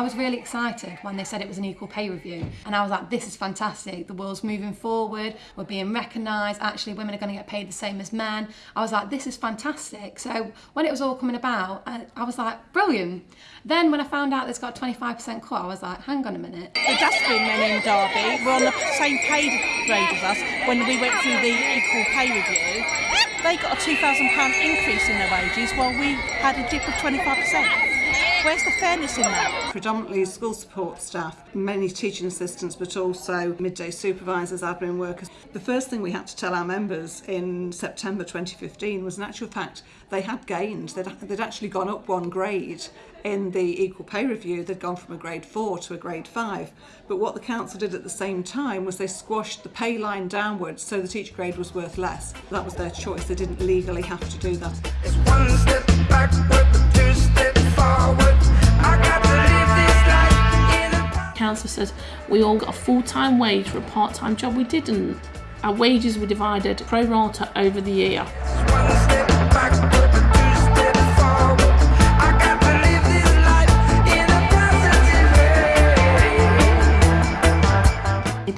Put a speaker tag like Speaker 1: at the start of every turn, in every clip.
Speaker 1: I was really excited when they said it was an equal pay review. And I was like, this is fantastic. The world's moving forward. We're being recognised. Actually, women are going to get paid the same as men. I was like, this is fantastic. So when it was all coming about, I, I was like, brilliant. Then when I found out it's got 25% cut, I was like, hang on a minute.
Speaker 2: The dustbin men in Derby were on the same pay grade as us when we went through the equal pay review. They got a £2,000 increase in their wages while we had a dip of 25%. Where's the fairness in that?
Speaker 3: Predominantly school support staff, many teaching assistants, but also midday supervisors, admin workers. The first thing we had to tell our members in September 2015 was, in actual fact, they had gained. They'd, they'd actually gone up one grade in the equal pay review. They'd gone from a grade four to a grade five. But what the council did at the same time was they squashed the pay line downwards so that each grade was worth less. That was their choice. They didn't legally have to do that.
Speaker 4: Council says we all got a full-time wage for a part-time job. We didn't. Our wages were divided pro rata over the year.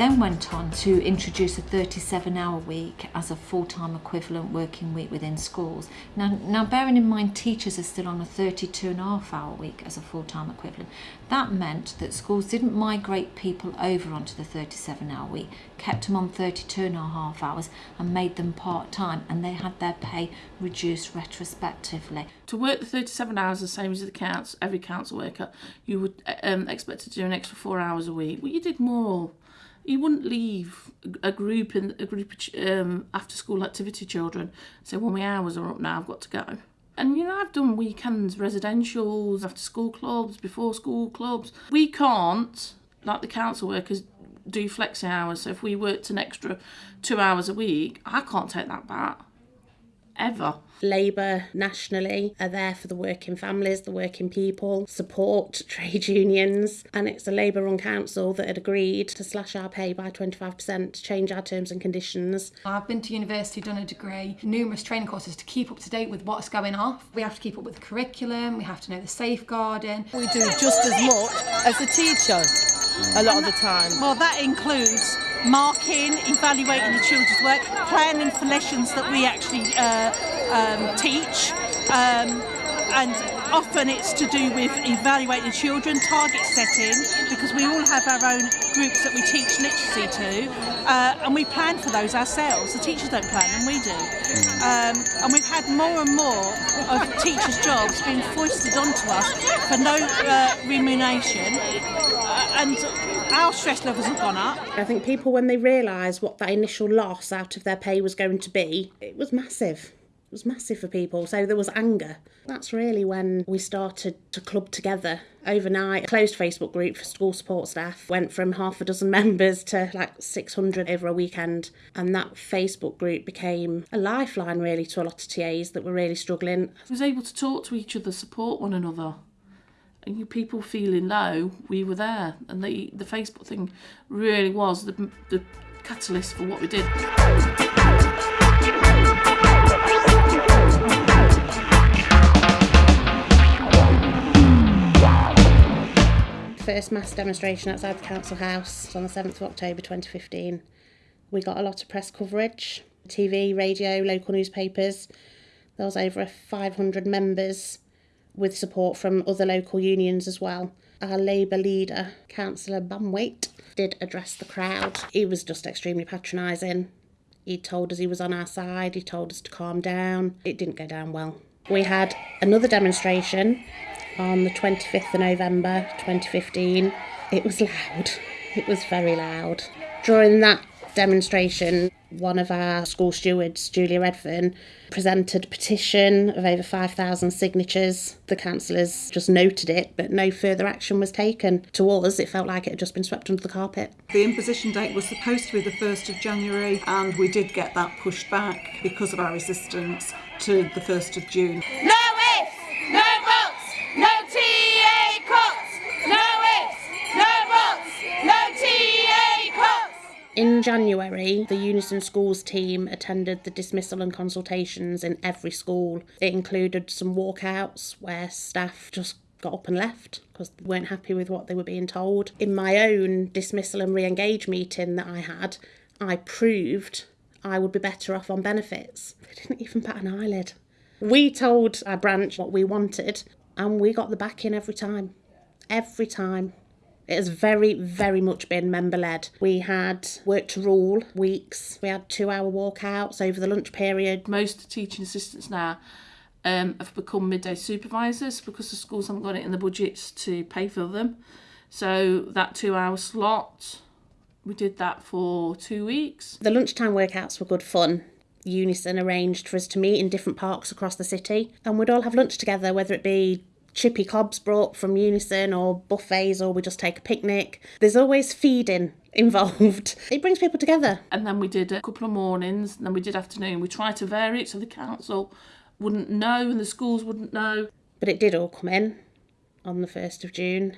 Speaker 5: Then went on to introduce a 37 hour week as a full-time equivalent working week within schools. Now, now bearing in mind teachers are still on a 32 and a half hour week as a full-time equivalent, that meant that schools didn't migrate people over onto the 37 hour week, kept them on 32 and a half hours and made them part-time and they had their pay reduced retrospectively.
Speaker 4: To work the 37 hours the same as the council, every council worker, you would um, expect to do an extra four hours a week. Well, you did more you wouldn't leave a group in a group of um, after school activity children. Say well my hours are up now I've got to go. And you know I've done weekends residentials after school clubs before school clubs. We can't like the council workers do flexi hours. So if we worked an extra two hours a week I can't take that back. Ever
Speaker 6: Labour nationally are there for the working families, the working people, support trade unions, and it's a Labour run council that had agreed to slash our pay by 25%, change our terms and conditions.
Speaker 1: I've been to university, done a degree, numerous training courses to keep up to date with what's going off. We have to keep up with the curriculum, we have to know the safeguarding.
Speaker 7: We do just as much as a teacher a lot of the time.
Speaker 2: Well, that includes marking, evaluating the children's work, planning for lessons that we actually uh, um, teach, um, and often it's to do with evaluating children, target setting, because we all have our own groups that we teach literacy to, uh, and we plan for those ourselves. The teachers don't plan them, we do. Um, and we've had more and more of teachers' jobs being foisted onto us for no uh, remuneration, uh, and our stress levels have gone up.
Speaker 6: I think people, when they realise what that initial loss out of their pay was going to be, it was massive. Was massive for people. So there was anger. That's really when we started to club together overnight. A closed Facebook group for school support staff went from half a dozen members to like 600 over a weekend. And that Facebook group became a lifeline really to a lot of TAs that were really struggling. I
Speaker 4: was able to talk to each other, support one another and you people feeling low, we were there, and the the Facebook thing really was the the catalyst for what we did.
Speaker 6: First mass demonstration outside the council house on the 7th of October 2015. We got a lot of press coverage, TV, radio, local newspapers. There was over 500 members with support from other local unions as well. Our Labour leader, Councillor Banwait, did address the crowd. He was just extremely patronising. He told us he was on our side, he told us to calm down. It didn't go down well. We had another demonstration on the 25th of November 2015. It was loud, it was very loud. During that demonstration, one of our school stewards, Julia Redfern, presented a petition of over 5,000 signatures. The councillors just noted it, but no further action was taken. To us, it felt like it had just been swept under the carpet.
Speaker 3: The imposition date was supposed to be the 1st of January, and we did get that pushed back because of our resistance to the 1st of June.
Speaker 8: No
Speaker 6: In January, the Unison Schools team attended the dismissal and consultations in every school. It included some walkouts where staff just got up and left because they weren't happy with what they were being told. In my own dismissal and re engage meeting that I had, I proved I would be better off on benefits. They didn't even bat an eyelid. We told our branch what we wanted and we got the backing every time. Every time. It has very, very much been member led. We had work to rule weeks. We had two hour walkouts over the lunch period.
Speaker 4: Most teaching assistants now um, have become midday supervisors because the schools haven't got it in the budgets to pay for them. So that two hour slot, we did that for two weeks.
Speaker 6: The lunchtime workouts were good fun. Unison arranged for us to meet in different parks across the city and we'd all have lunch together, whether it be chippy cobs brought from Unison or buffets or we just take a picnic. There's always feeding involved. It brings people together.
Speaker 4: And then we did a couple of mornings, and then we did afternoon. We tried to vary it so the council wouldn't know and the schools wouldn't know.
Speaker 6: But it did all come in on the 1st of June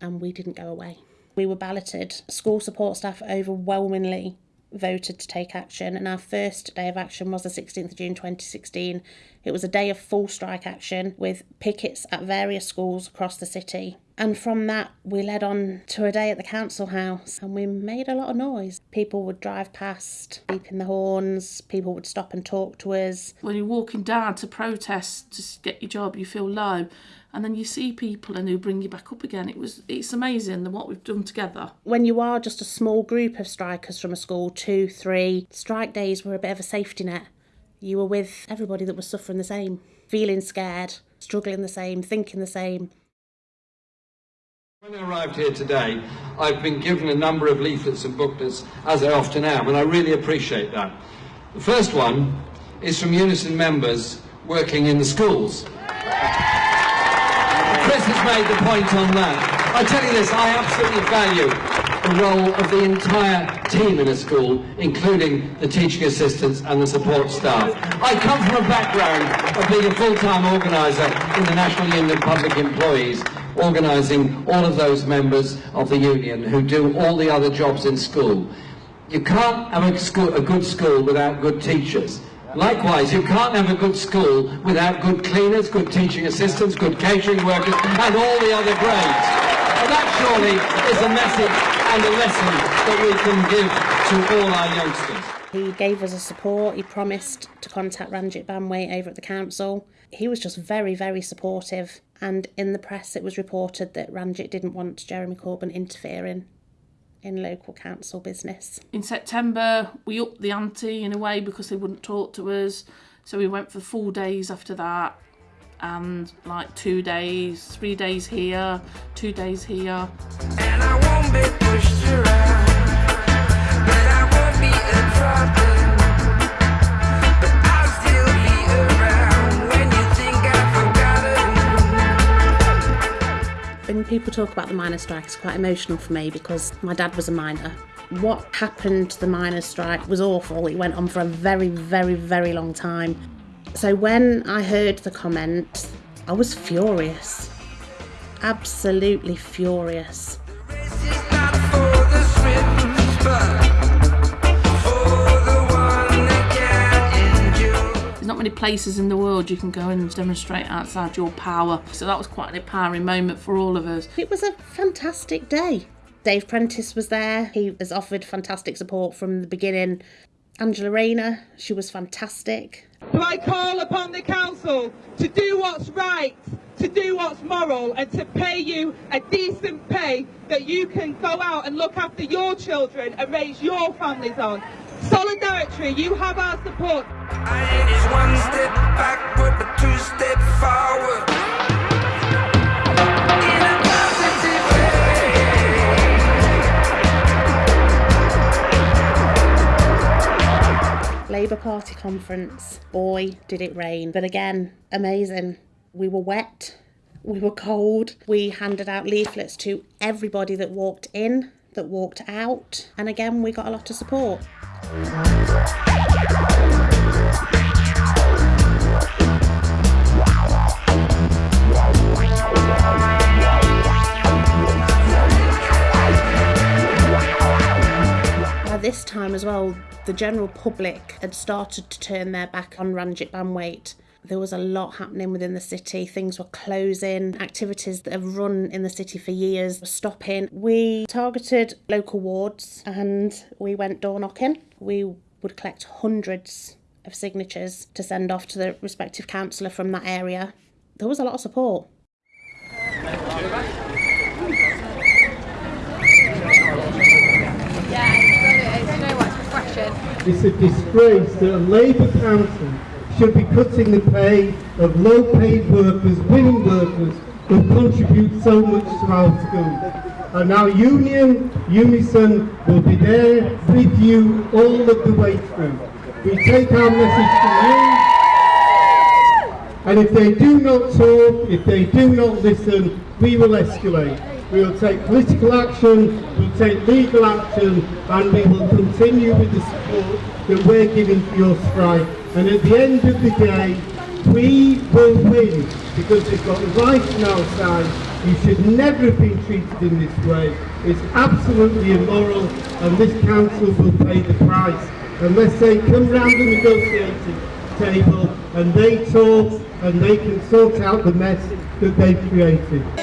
Speaker 6: and we didn't go away. We were balloted. School support staff overwhelmingly voted to take action, and our first day of action was the 16th of June 2016. It was a day of full strike action with pickets at various schools across the city. And from that, we led on to a day at the council house and we made a lot of noise. People would drive past, beeping the horns, people would stop and talk to us.
Speaker 4: When you're walking down to protest to get your job, you feel low. And then you see people and who bring you back up again. It was it's amazing what we've done together.
Speaker 6: When you are just a small group of strikers from a school, two, three, strike days were a bit of a safety net. You were with everybody that was suffering the same, feeling scared, struggling the same, thinking the same.
Speaker 9: When I arrived here today, I've been given a number of leaflets and booklets, as I often am, and I really appreciate that. The first one is from Unison members working in the schools. Chris has made the point on that. I tell you this, I absolutely value the role of the entire team in a school, including the teaching assistants and the support staff. I come from a background of being a full-time organiser in the National Union of Public Employees, organising all of those members of the union who do all the other jobs in school. You can't have a, school, a good school without good teachers. Likewise, you can't have a good school without good cleaners, good teaching assistants, good catering workers, and all the other grades. And that surely is a message and a lesson that we can give to all our youngsters.
Speaker 6: He gave us a support. He promised to contact Ranjit Banwait over at the council. He was just very, very supportive. And in the press, it was reported that Ranjit didn't want Jeremy Corbyn interfering in local council business.
Speaker 4: In September, we upped the ante in a way because they wouldn't talk to us. So we went for four days after that and like two days, three days here, two days here.
Speaker 10: And I won't be pushed around, but I won't be a problem.
Speaker 6: People talk about the miners' strike, it's quite emotional for me because my dad was a miner. What happened to the miners' strike was awful. It went on for a very, very, very long time. So when I heard the comment, I was furious. Absolutely furious.
Speaker 4: Places in the world you can go and demonstrate outside your power. So that was quite an empowering moment for all of us.
Speaker 6: It was a fantastic day. Dave Prentis was there. He has offered fantastic support from the beginning. Angela Rayner, she was fantastic.
Speaker 11: So I call upon the council to do what's right, to do what's moral, and to pay you a decent pay that you can go out and look after your children and raise your families on. Solidarity, you have our support.
Speaker 10: I one step backward, but two steps forward. In a positive
Speaker 6: Labour Party conference. Boy, did it rain. But again, amazing. We were wet, we were cold. We handed out leaflets to everybody that walked in, that walked out. And again, we got a lot of support. By this time as well, the general public had started to turn their back on Ranjit Banwait. There was a lot happening within the city. Things were closing. Activities that have run in the city for years were stopping. We targeted local wards and we went door knocking. We would collect hundreds of signatures to send off to the respective councillor from that area. There was a lot of support.
Speaker 12: It's a disgrace that a Labour council should be cutting the pay of low-paid workers, women workers, who contribute so much to our schools. And our union, Unison, will be there with you all of the way through. We take our message to you, and if they do not talk, if they do not listen, we will escalate. We will take political action, we'll take legal action, and we will continue with the support that we're giving for your strike. And at the end of the day, we will win because we've got rights on our side. You should never have been treated in this way. It's absolutely immoral, and this council will pay the price unless they come round the negotiating table and they talk and they can sort out the mess that they've created.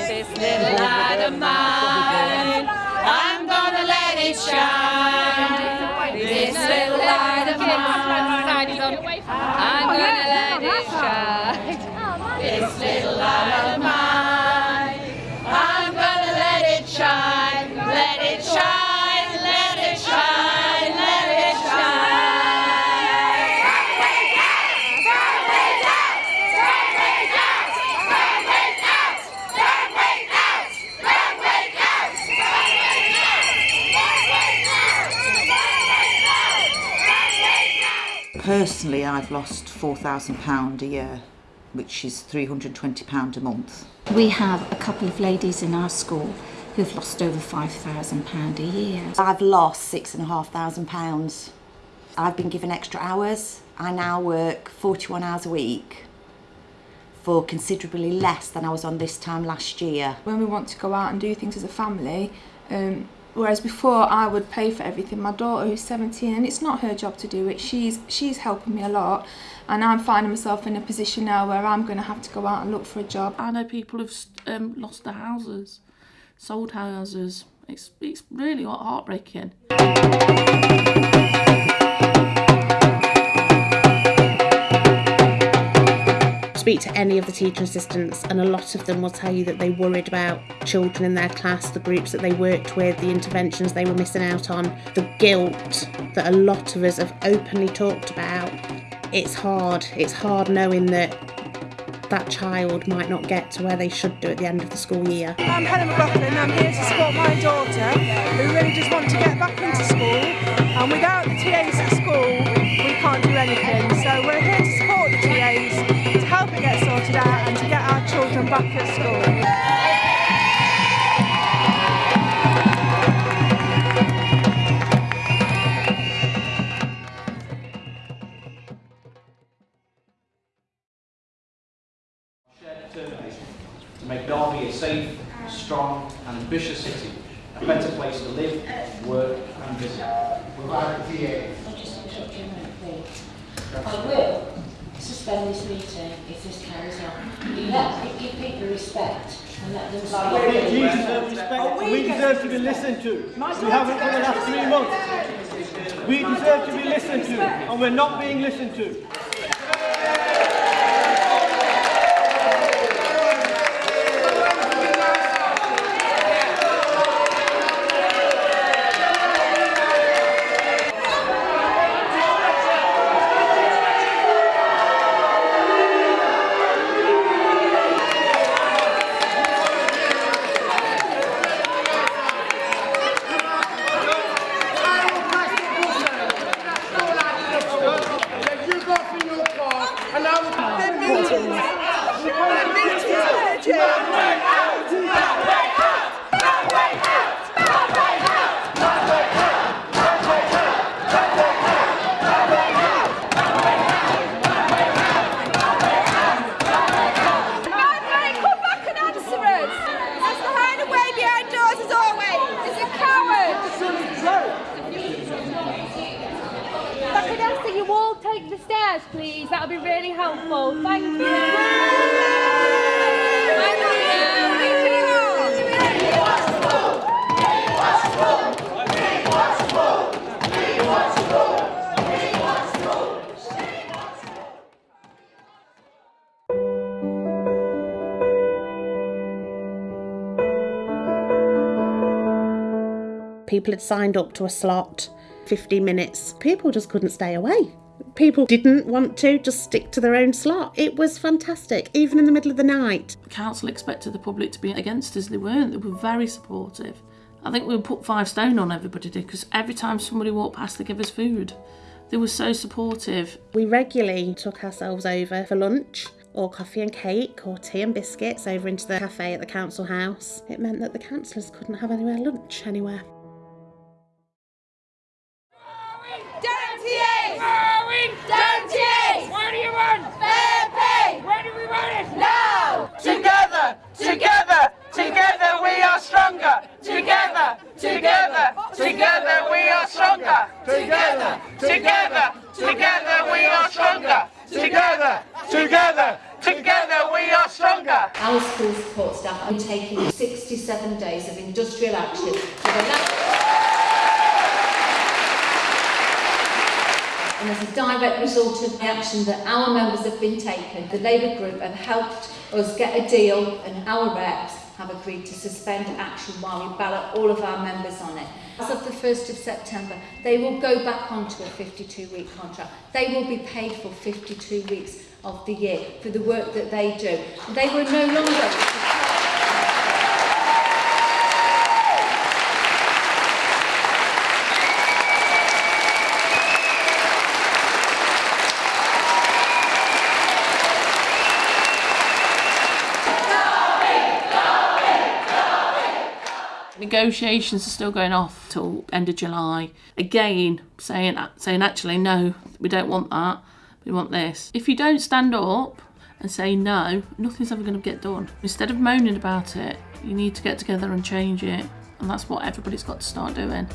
Speaker 8: This little light of mine, I'm gonna let it shine. Let it shine, let it shine, let it shine.
Speaker 13: Personally, I've lost £4,000 a year, which is £320 a month.
Speaker 14: We have a couple of ladies in our school who've lost over £5,000 a year.
Speaker 13: I've lost six and a half thousand pounds. I've been given extra hours. I now work 41 hours a week for considerably less than I was on this time last year.
Speaker 15: when we want to go out and do things as a family. Um, whereas before I would pay for everything. My daughter who's 17 and it's not her job to do it. She's she's helping me a lot and I'm finding myself in a position now where I'm going to have to go out and look for a job.
Speaker 4: I know people have um, lost their houses, sold houses. It's it's really heartbreaking.
Speaker 6: Speak to any of the teacher assistants, and a lot of them will tell you that they worried about children in their class, the groups that they worked with, the interventions they were missing out on, the guilt that a lot of us have openly talked about. It's hard. It's hard knowing that that child might not get to where they should do at the end of the school year.
Speaker 16: I'm Helen McLaughlin. And I'm here to support my daughter who really just wants to get back into school. And without the TAs at school, we can't do anything. Back at school.
Speaker 17: determination to make Derby a safe, strong and ambitious city, a better place to live, work and visit.
Speaker 18: Without the TA.
Speaker 19: I will suspend this meeting if this carries on. You let, give people respect and let them speak.
Speaker 12: We deserve respect and oh, we deserve to be listened to. We haven't for the last three months. We deserve to be listened to and we're not being listened to.
Speaker 8: The
Speaker 20: stairs, please, that would be really helpful. Thank you.
Speaker 6: People had signed up to a slot, 15 minutes. People just couldn't stay away. People didn't want to just stick to their own slot. It was fantastic, even in the middle of the night.
Speaker 4: The council expected the public to be against us. They weren't. They were very supportive. I think we put five stone on everybody did because every time somebody walked past, they give us food. They were so supportive.
Speaker 6: We regularly took ourselves over for lunch or coffee and cake or tea and biscuits over into the cafe at the council house. It meant that the councillors couldn't have anywhere lunch anywhere.
Speaker 8: Down TAs! Going down TAs! Where do you want? Fair pay! Where do we want it? Now!
Speaker 20: Together, together, we are stronger. Together, together, together we are stronger. Together, together, together we are stronger. Together, together, together we are stronger.
Speaker 5: Our school support staff are taking 67 days of industrial action and as a direct result of the action that our members have been taking, the Labour Group have helped us get a deal and our reps have agreed to suspend action while we ballot all of our members on it. As of the 1st of September, they will go back onto a 52-week contract. They will be paid for 52 weeks of the year for the work that they do. They will no longer...
Speaker 4: Negotiations are still going off till end of July. Again, saying saying actually no, we don't want that. We want this. If you don't stand up and say no, nothing's ever going to get done. Instead of moaning about it, you need to get together and change it, and that's what everybody's got to start doing.